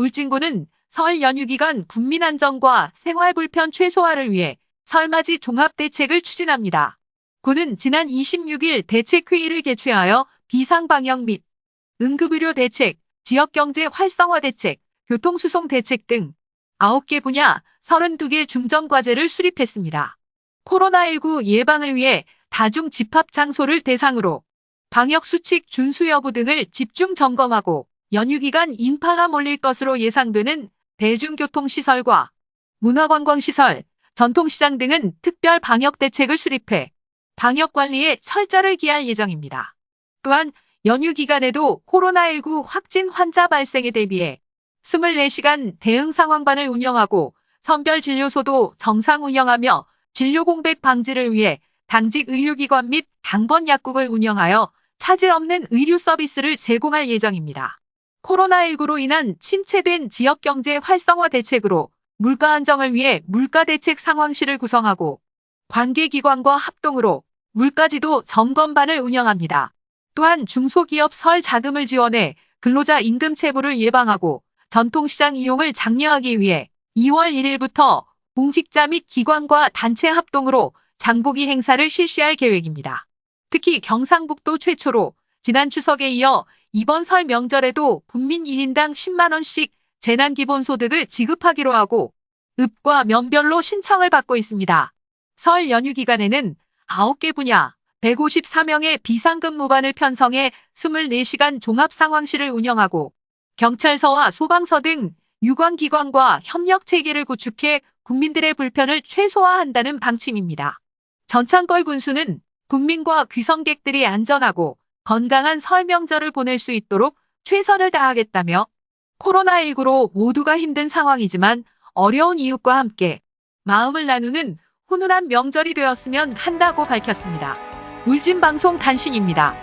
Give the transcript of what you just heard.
울진군은 설 연휴 기간 국민 안전과 생활 불편 최소화를 위해 설맞이 종합 대책을 추진합니다. 군은 지난 26일 대책회의를 개최하여 비상 방역 및 응급의료 대책, 지역경제 활성화 대책, 교통수송 대책 등 9개 분야 32개 중점과제를 수립했습니다. 코로나19 예방을 위해 다중 집합 장소를 대상으로 방역 수칙 준수 여부 등을 집중 점검하고 연휴 기간 인파가 몰릴 것으로 예상되는 대중교통시설과 문화관광시설, 전통시장 등은 특별 방역 대책을 수립해 방역 관리에 철저를 기할 예정입니다. 또한 연휴 기간에도 코로나19 확진 환자 발생에 대비해 24시간 대응 상황반을 운영하고 선별 진료소도 정상 운영하며 진료 공백 방지를 위해 당직 의료기관 및 당번 약국을 운영하여 차질 없는 의료 서비스를 제공할 예정입니다. 코로나19로 인한 침체된 지역경제 활성화 대책으로 물가 안정을 위해 물가대책 상황실을 구성하고 관계기관과 합동으로 물가지도 점검반을 운영합니다. 또한 중소기업 설 자금을 지원해 근로자 임금 체불을 예방하고 전통시장 이용을 장려하기 위해 2월 1일부터 공직자 및 기관과 단체 합동으로 장보기 행사를 실시할 계획입니다. 특히 경상북도 최초로 지난 추석에 이어 이번 설 명절에도 국민 1인당 10만원씩 재난기본소득을 지급하기로 하고 읍과 면별로 신청을 받고 있습니다. 설 연휴 기간에는 9개 분야 154명의 비상근무반을 편성해 24시간 종합상황실을 운영하고 경찰서와 소방서 등 유관기관과 협력체계를 구축해 국민들의 불편을 최소화한다는 방침입니다. 전창걸 군수는 국민과 귀성객들이 안전하고 건강한 설 명절을 보낼 수 있도록 최선을 다하겠다며 코로나19로 모두가 힘든 상황이지만 어려운 이웃과 함께 마음을 나누는 훈훈한 명절이 되었으면 한다고 밝혔습니다. 울진방송 단신입니다.